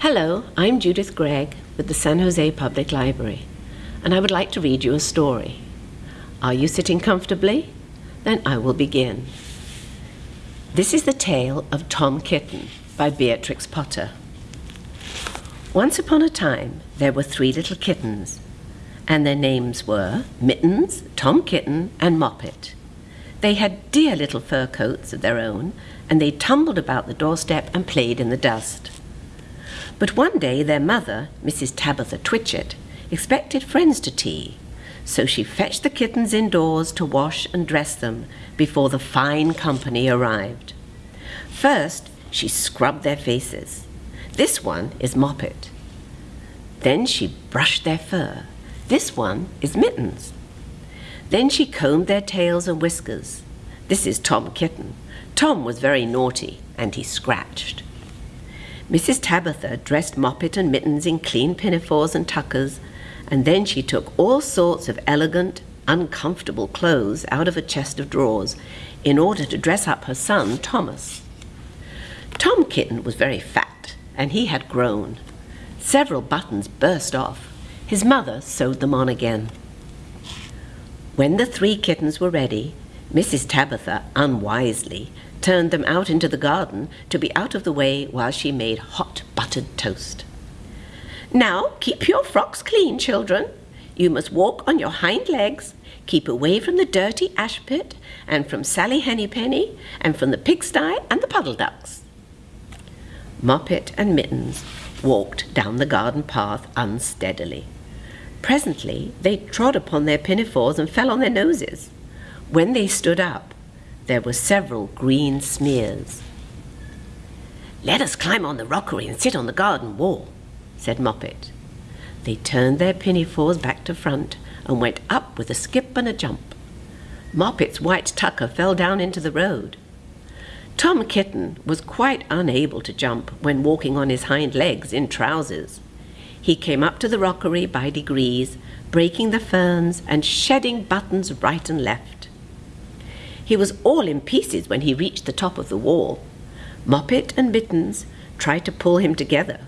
Hello, I'm Judith Gregg with the San Jose Public Library, and I would like to read you a story. Are you sitting comfortably? Then I will begin. This is the tale of Tom Kitten by Beatrix Potter. Once upon a time, there were three little kittens, and their names were Mittens, Tom Kitten, and Moppet. They had dear little fur coats of their own, and they tumbled about the doorstep and played in the dust. But one day their mother, Mrs. Tabitha Twitchit, expected friends to tea, so she fetched the kittens indoors to wash and dress them before the fine company arrived. First, she scrubbed their faces. This one is Moppet. Then she brushed their fur. This one is Mittens. Then she combed their tails and whiskers. This is Tom Kitten. Tom was very naughty, and he scratched. Mrs. Tabitha dressed Moppet and Mittens in clean pinafores and tuckers, and then she took all sorts of elegant, uncomfortable clothes out of a chest of drawers in order to dress up her son, Thomas. Tom Kitten was very fat, and he had grown. Several buttons burst off. His mother sewed them on again. When the three kittens were ready, Mrs. Tabitha unwisely turned them out into the garden to be out of the way while she made hot buttered toast. Now keep your frocks clean, children. You must walk on your hind legs, keep away from the dirty ash pit, and from Sally Hennypenny, and from the pigsty and the puddle ducks. Moppet and Mittens walked down the garden path unsteadily. Presently they trod upon their pinafores and fell on their noses. When they stood up, there were several green smears. Let us climb on the rockery and sit on the garden wall, said Moppet. They turned their pinafores back to front and went up with a skip and a jump. Moppet's white tucker fell down into the road. Tom Kitten was quite unable to jump when walking on his hind legs in trousers. He came up to the rockery by degrees, breaking the ferns and shedding buttons right and left. He was all in pieces when he reached the top of the wall. Moppet and Mittens tried to pull him together.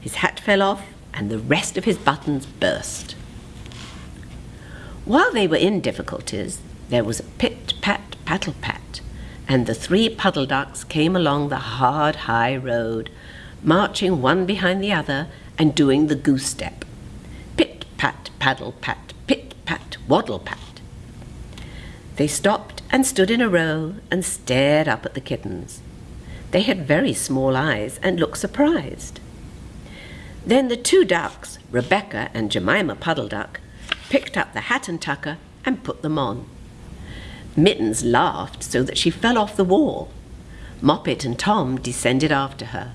His hat fell off, and the rest of his buttons burst. While they were in difficulties, there was a pit-pat, paddle-pat, and the three puddle ducks came along the hard, high road, marching one behind the other and doing the goose step. Pit, pat, paddle, pat, pit, pat, waddle, pat. They stopped and stood in a row and stared up at the kittens. They had very small eyes and looked surprised. Then the two ducks, Rebecca and Jemima Puddle Duck, picked up the hat and tucker and put them on. Mittens laughed so that she fell off the wall. Moppet and Tom descended after her.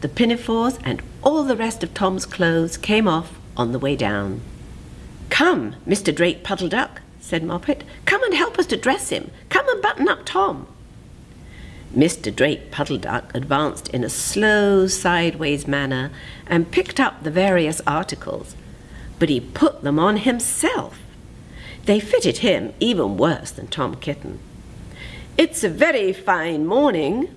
The pinafores and all the rest of Tom's clothes came off on the way down. Come, Mr. Drake Puddle Duck, said Moppet. Come and help us to dress him. Come and button up Tom. Mr. Drake Puddle Duck advanced in a slow, sideways manner and picked up the various articles, but he put them on himself. They fitted him even worse than Tom Kitten. It's a very fine morning,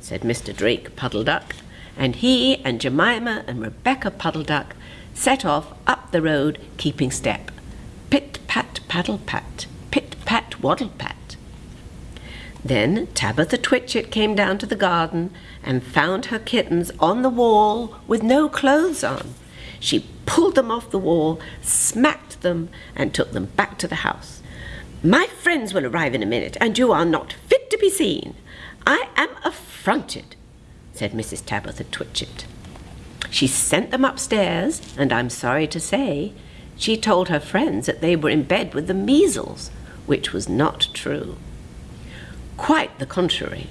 said Mr. Drake Puddle Duck, and he and Jemima and Rebecca Puddle Duck set off up the road, keeping step. Paddle pat, pit pat waddle pat. Then Tabitha Twitchit came down to the garden and found her kittens on the wall with no clothes on. She pulled them off the wall, smacked them, and took them back to the house. My friends will arrive in a minute, and you are not fit to be seen. I am affronted said Mrs. Tabitha Twitchit. She sent them upstairs, and I'm sorry to say, she told her friends that they were in bed with the measles, which was not true. Quite the contrary.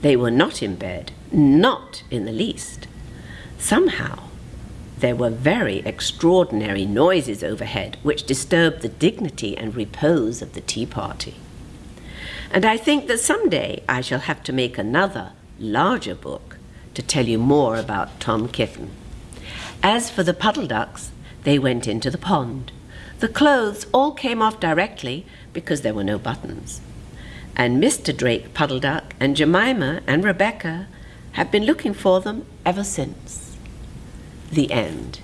They were not in bed, not in the least. Somehow, there were very extraordinary noises overhead which disturbed the dignity and repose of the tea party. And I think that some day I shall have to make another, larger book to tell you more about Tom Kitten. As for the puddle ducks, they went into the pond. The clothes all came off directly because there were no buttons. And Mr. Drake Puddle Duck and Jemima and Rebecca have been looking for them ever since. The End.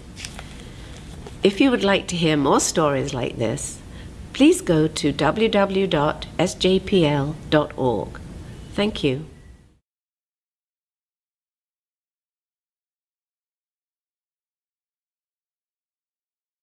If you would like to hear more stories like this, please go to www.sjpl.org. Thank you.